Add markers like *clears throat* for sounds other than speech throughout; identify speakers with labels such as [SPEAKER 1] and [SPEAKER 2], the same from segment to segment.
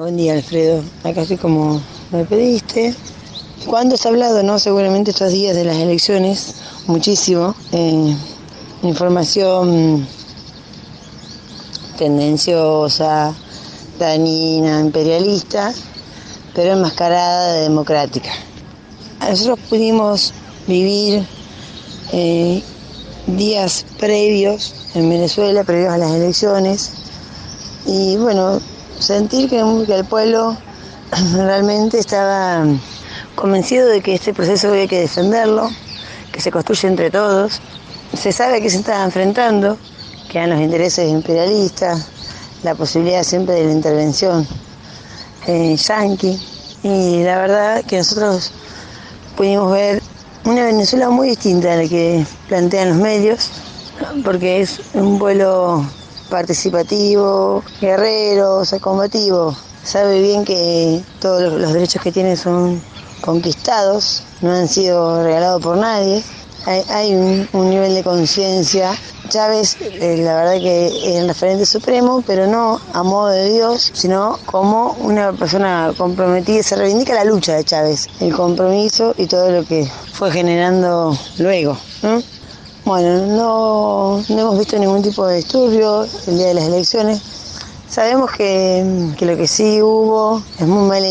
[SPEAKER 1] Buen día, Alfredo. Acá estoy como me pediste. ¿Cuándo has hablado, no? Seguramente estos días de las elecciones, muchísimo. Eh, información tendenciosa, dañina, imperialista, pero enmascarada de democrática. Nosotros pudimos vivir eh, días previos en Venezuela, previos a las elecciones, y bueno, sentir que, el pueblo *clears throat* realmente estaba convencido de que este proceso había que defenderlo, que se construye entre todos. Se sabe que se está enfrentando, que hay los intereses imperialistas, la posibilidad siempre de la intervención eh, yanqui. Y la verdad que nosotros pudimos ver una Venezuela muy distinta a la que plantean los medios, porque es un vuelo participativo, guerrero, sea, combativo. Sabe bien que todos los derechos que tiene son conquistados, no han sido regalados por nadie. Hay, un, nivel de conciencia. Chávez, eh, la verdad que es el referente supremo, pero no a modo de Dios, sino como una persona comprometida. Se reivindica la lucha de Chávez, el compromiso y todo lo que fue generando luego. Bueno, no, hemos visto ningún tipo de disturbio el día de las elecciones. Sabemos que, lo que sí hubo es muy mala,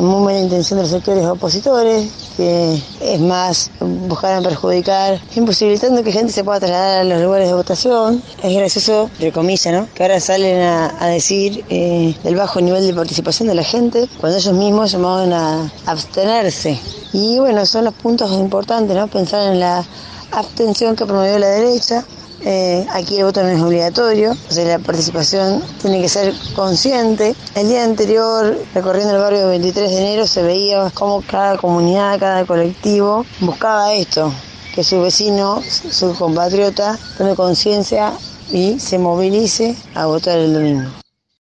[SPEAKER 1] muy mala intención de los sectores opositores, que es más, buscaron perjudicar, imposibilitando que gente se pueda trasladar a los lugares de votación. Es gracioso, entre comillas, ¿no? que ahora salen a, decir eh, bajo nivel de participación de la gente, cuando ellos mismos llamaban a abstenerse. Y bueno, son los puntos importantes, ¿no? Pensar en la abstención que promovió la derecha. Eh, aquí el voto no es obligatorio, o sea, la participación tiene que ser consciente. El día anterior, recorriendo el barrio 23 de enero, se veía cómo cada comunidad, cada colectivo buscaba esto, que su vecino, su compatriota, tome conciencia y se movilice a votar el domingo.